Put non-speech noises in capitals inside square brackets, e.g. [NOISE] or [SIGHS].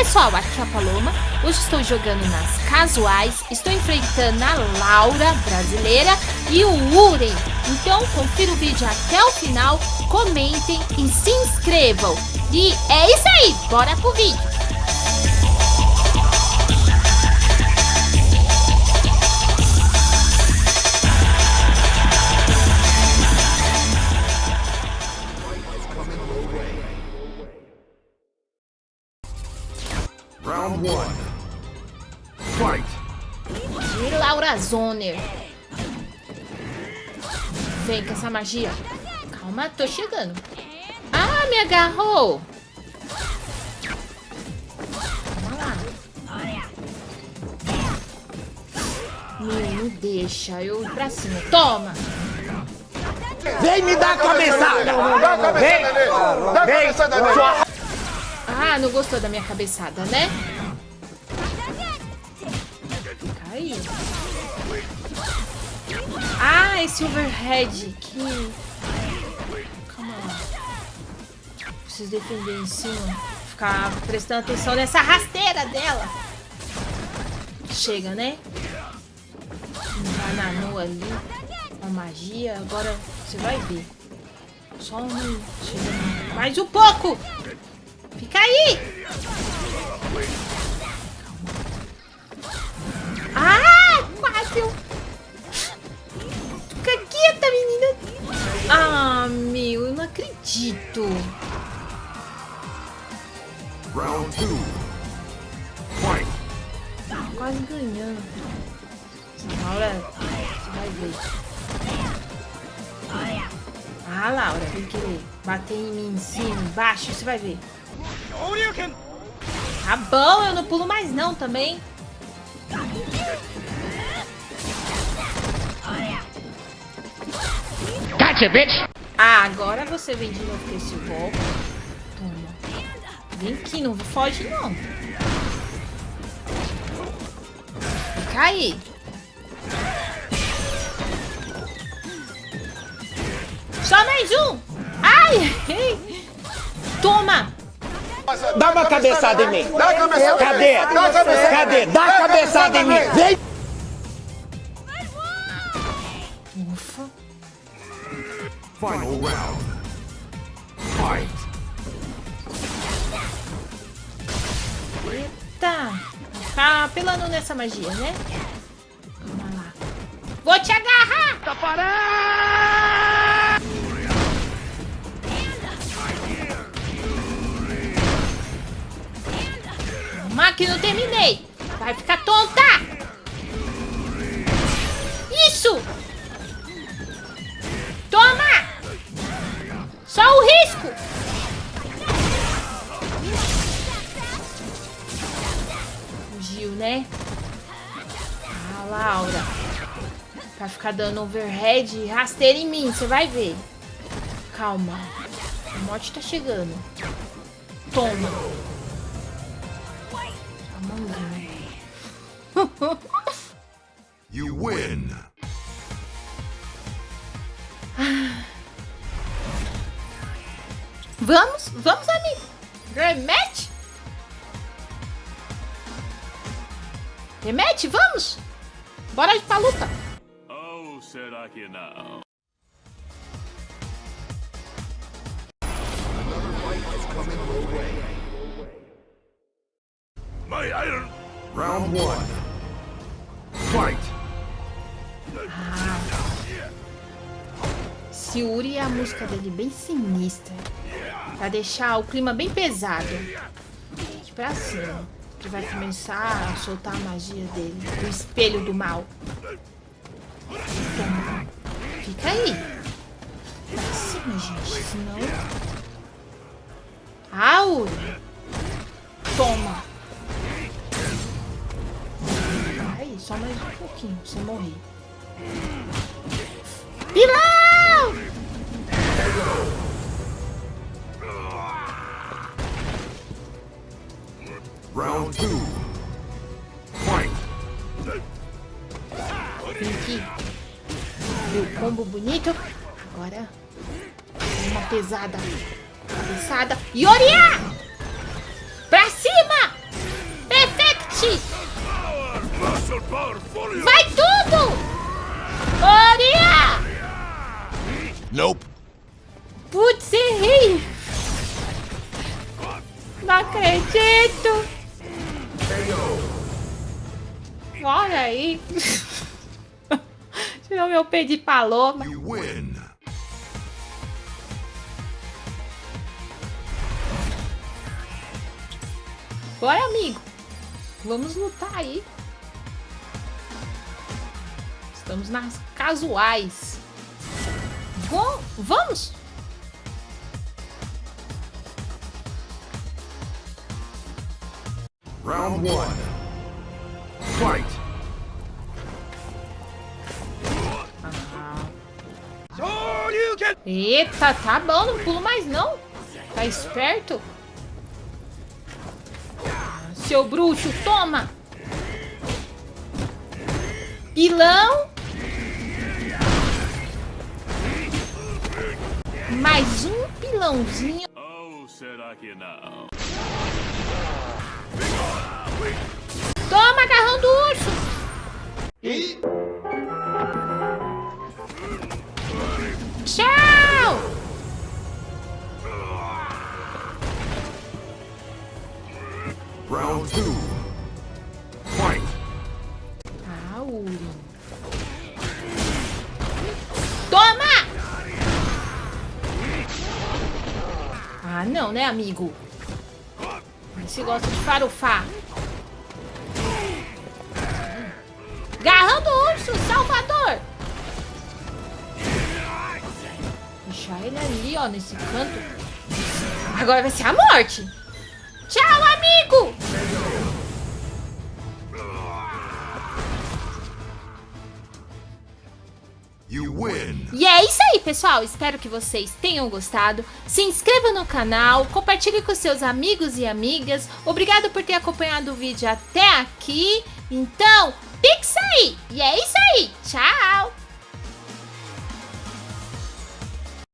pessoal, aqui é a Paloma. Hoje estou jogando nas casuais, estou enfrentando a Laura, brasileira, e o Uren. Então, confira o vídeo até o final, comentem e se inscrevam. E é isso aí, bora pro vídeo. Round one. Fight. E Laura Zoner. Vem com essa magia. Calma, tô chegando. Ah, me agarrou. Calma lá. Me deixa eu ir pra cima. Toma. Vem me dar a cabeçada! Dá a cabeçada nele! Dá a cabeçada nele! Ah, não gostou da minha cabeçada, né? Caiu. Ah, esse overhead que... Calma lá. Preciso defender em cima. Ficar prestando atenção nessa rasteira dela. Chega, né? Bananu ali. Uma magia. Agora você vai ver. Só um... Mais um pouco! Fica aí! Ah, quase! eu- Fica quieta, menina! Ah, meu, eu não acredito! Round two. Fight. Quase ganhando. Laura, você vai ver. Ah, Laura, vem querer bater em mim, em cima, embaixo, você vai ver. Tá bom, eu não pulo mais não também. Gotcha, bitch! Ah, agora você vem de novo com esse golpe. Toma. Vem aqui, não foge não. Fica aí. Só mais um. Ai. [LAUGHS] Toma. Dá uma cabeçada em mim! Dá a cabeçada Cadê? Cadê? Dá a cabeçada em mim! Vem! Ufa. Final round. Fight. Eita. Tá apelando nessa magia, né? Vamos lá. Vou te agarrar. Tapará! Calma que não terminei. Vai ficar tonta. Isso. Toma. Só o risco. Fugiu, né? Ah, Laura. Vai ficar dando overhead e rasteira em mim, você vai ver. Calma. A morte tá chegando. Toma. [LAUGHS] You win. [SIGHS] Vamos? Vamos, amigo? Rematch? Rematch, vamos? Bora pra luta. Oh, será que não? My iron Round one. Fight. Siuri é a música dele bem sinistra. Pra deixar o clima bem pesado. Aqui pra cima. Que vai começar a soltar a magia dele. O espelho do mal. Toma. Fica aí. Pra cima, gente. Senão... Auri. Toma. Só mais um pouquinho pra você morrer. Pilão! Round two. Fight. Vem aqui. Viu o combo bonito? Agora, uma pesada. Cabeçada. Yoria! Pra cima! Vai tudo! Oria! Nope. Putz, errei! Não acredito! Olha aí! Tirou meu pé de paloma. Bora, amigo! Vamos lutar aí. Estamos nas casuais. Bom, vamos! Round one. Fight. Eita, tá bom, não pulo mais não. Tá esperto? Seu bruxo, toma! Pilão. Mais um pilãozinho. Ou oh, será que não? Toma, carrão do urso! E... Tchau! Round 2 não, né, amigo? Você gosta de farofar. Garrão do urso, Salvador! Deixar ele ali, ó, nesse canto. Agora vai ser a morte. Tchau, amigo! You win. E é isso aí, pessoal. Espero que vocês tenham gostado. Se inscreva no canal, compartilhe com seus amigos e amigas. Obrigado por ter acompanhado o vídeo até aqui. Então, pixa aí! E é isso aí. Tchau!